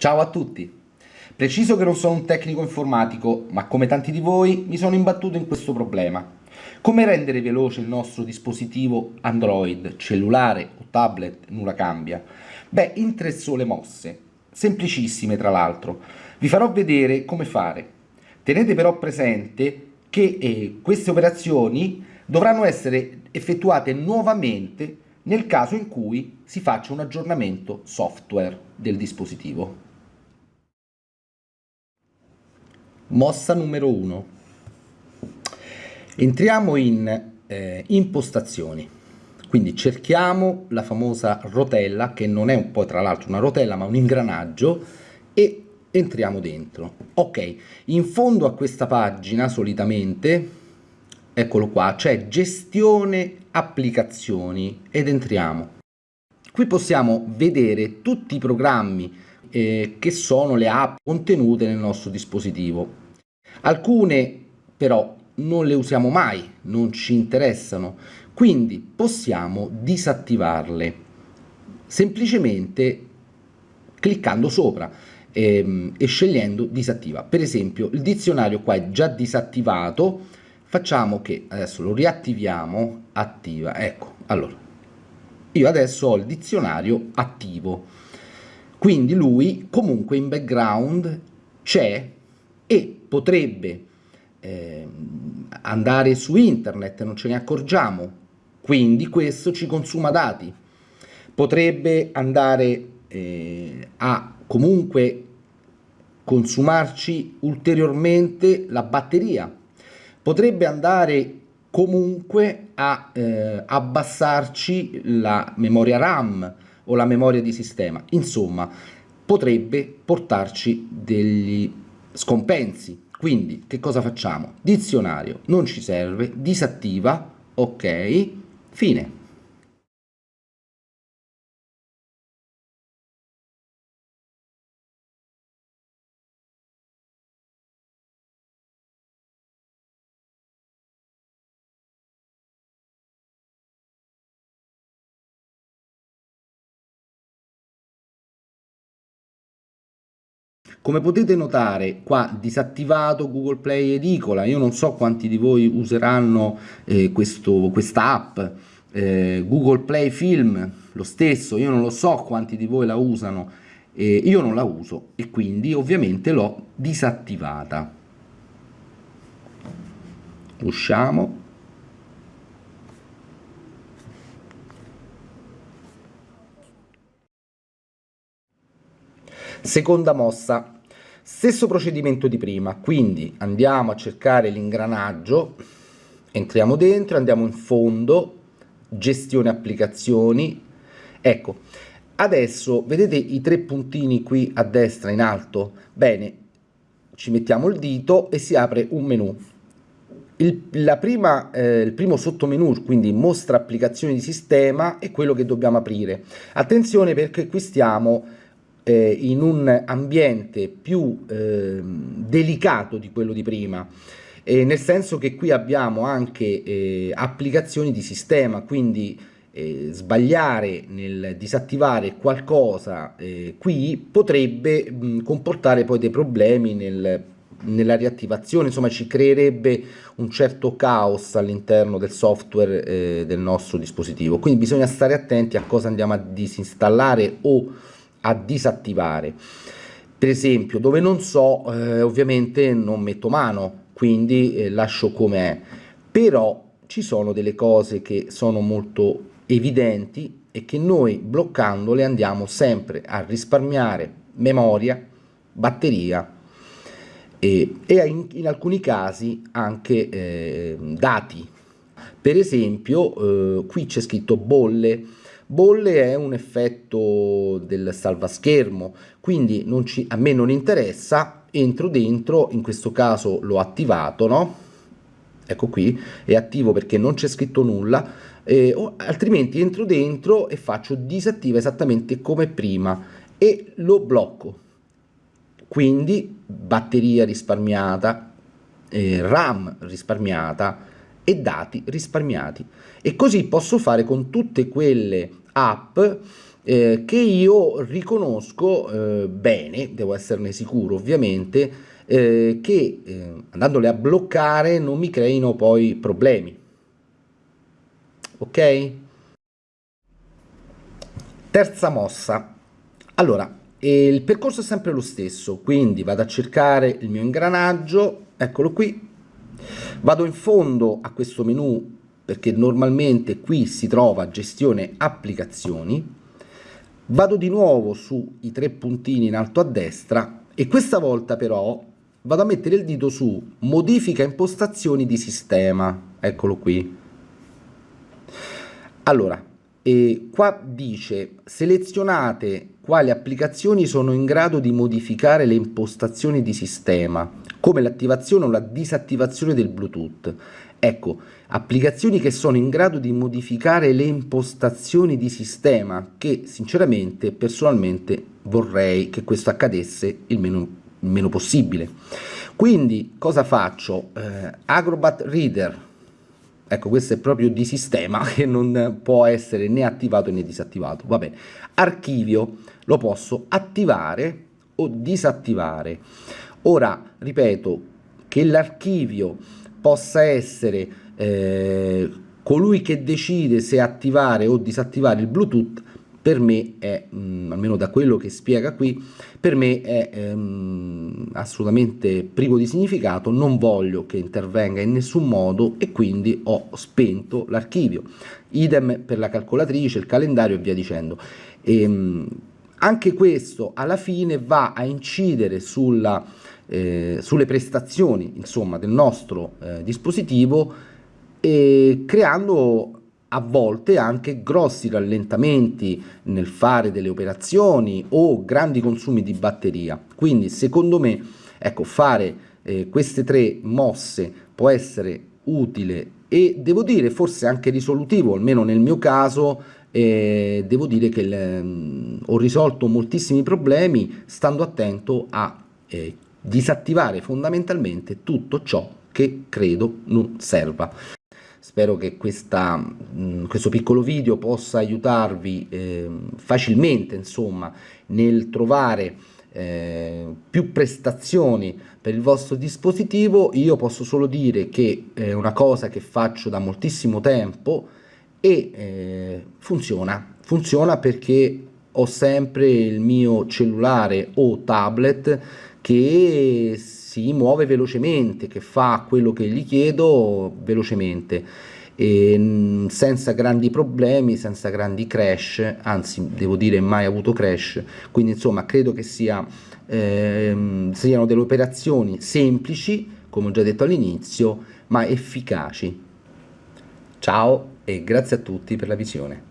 Ciao a tutti! Preciso che non sono un tecnico informatico, ma come tanti di voi mi sono imbattuto in questo problema. Come rendere veloce il nostro dispositivo Android, cellulare o tablet, nulla cambia? Beh, in tre sole mosse, semplicissime tra l'altro. Vi farò vedere come fare. Tenete però presente che eh, queste operazioni dovranno essere effettuate nuovamente nel caso in cui si faccia un aggiornamento software del dispositivo. Mossa numero 1. Entriamo in eh, impostazioni, quindi cerchiamo la famosa rotella, che non è un po' tra l'altro una rotella ma un ingranaggio, e entriamo dentro. Ok, in fondo a questa pagina solitamente, eccolo qua, c'è gestione applicazioni ed entriamo. Qui possiamo vedere tutti i programmi eh, che sono le app contenute nel nostro dispositivo. Alcune però non le usiamo mai, non ci interessano, quindi possiamo disattivarle semplicemente cliccando sopra ehm, e scegliendo disattiva. Per esempio il dizionario qua è già disattivato, facciamo che adesso lo riattiviamo, attiva, ecco, allora io adesso ho il dizionario attivo, quindi lui comunque in background c'è e potrebbe eh, andare su internet, non ce ne accorgiamo, quindi questo ci consuma dati. Potrebbe andare eh, a comunque consumarci ulteriormente la batteria. Potrebbe andare comunque a eh, abbassarci la memoria RAM o la memoria di sistema. Insomma, potrebbe portarci degli scompensi. Quindi che cosa facciamo? Dizionario non ci serve, disattiva, ok, fine. Come potete notare qua disattivato Google Play Edicola, io non so quanti di voi useranno eh, questa app, eh, Google Play Film lo stesso, io non lo so quanti di voi la usano, eh, io non la uso e quindi ovviamente l'ho disattivata. Usciamo. Seconda mossa, stesso procedimento di prima, quindi andiamo a cercare l'ingranaggio, entriamo dentro, andiamo in fondo, gestione applicazioni, ecco, adesso vedete i tre puntini qui a destra in alto? Bene, ci mettiamo il dito e si apre un menu. Il, prima, eh, il primo sottomenu, quindi mostra applicazioni di sistema, è quello che dobbiamo aprire. Attenzione perché qui stiamo eh, in un ambiente più eh, delicato di quello di prima, eh, nel senso che qui abbiamo anche eh, applicazioni di sistema, quindi eh, sbagliare nel disattivare qualcosa eh, qui potrebbe mh, comportare poi dei problemi nel nella riattivazione, insomma ci creerebbe un certo caos all'interno del software eh, del nostro dispositivo, quindi bisogna stare attenti a cosa andiamo a disinstallare o a disattivare. Per esempio, dove non so, eh, ovviamente non metto mano, quindi eh, lascio come è. Però ci sono delle cose che sono molto evidenti e che noi bloccandole andiamo sempre a risparmiare memoria, batteria e, e in, in, alcuni casi anche eh, dati. Per esempio, eh, qui c'è scritto bolle, Bolle è un effetto del salvaschermo, quindi ci, a me non interessa, entro dentro, in questo caso l'ho attivato, no? Ecco qui, è attivo perché non c'è scritto nulla, eh, o, altrimenti entro dentro e faccio disattiva esattamente come prima e lo blocco. Quindi batteria risparmiata, eh, RAM risparmiata e dati risparmiati. E così posso fare con tutte quelle app eh, che io riconosco eh, bene, devo esserne sicuro ovviamente, eh, che eh, andandole a bloccare non mi creino poi problemi. Ok? Terza mossa. Allora, il percorso è sempre lo stesso, quindi vado a cercare il mio ingranaggio, eccolo qui, vado in fondo a questo menu perché normalmente qui si trova gestione applicazioni, vado di nuovo sui tre puntini in alto a destra e questa volta però vado a mettere il dito su modifica impostazioni di sistema, eccolo qui. Allora, e qua dice selezionate quali applicazioni sono in grado di modificare le impostazioni di sistema, come l'attivazione o la disattivazione del Bluetooth. Ecco, applicazioni che sono in grado di modificare le impostazioni di sistema che sinceramente personalmente vorrei che questo accadesse il meno, il meno possibile. Quindi cosa faccio? Eh, Acrobat Reader, ecco questo è proprio di sistema che non può essere né attivato né disattivato, va bene. Archivio lo posso attivare o disattivare. Ora, ripeto, che l'archivio possa essere eh, colui che decide se attivare o disattivare il Bluetooth per me è, mh, mm, almeno da quello che spiega qui, per me è ehm, assolutamente privo di significato, non voglio che intervenga in nessun modo e quindi ho spento l'archivio. Idem per la calcolatrice, il calendario e via dicendo. E, ehm, mh, anche questo alla fine va a incidere sulla eh, sulle prestazioni insomma, del nostro eh, dispositivo e creando a volte anche grossi rallentamenti nel fare delle operazioni o grandi consumi di batteria. Quindi secondo me ecco, fare eh, queste tre mosse può essere utile e devo dire forse anche risolutivo, almeno nel mio caso, eh, devo dire che le, mm, ho risolto moltissimi problemi stando attento a eh, disattivare fondamentalmente tutto ciò che credo non serva. Spero che questa, questo piccolo video possa aiutarvi eh, facilmente insomma, nel trovare eh, più prestazioni per il vostro dispositivo. Io posso solo dire che è una cosa che faccio da moltissimo tempo e eh, funziona. Funziona perché ho sempre il mio cellulare o tablet che si muove velocemente, che fa quello che gli chiedo velocemente e mm, senza grandi problemi, senza grandi crash, anzi devo dire mai avuto crash, quindi insomma credo che sia, ehm, siano delle operazioni semplici, come ho già detto all'inizio, ma efficaci. Ciao e grazie a tutti per la visione.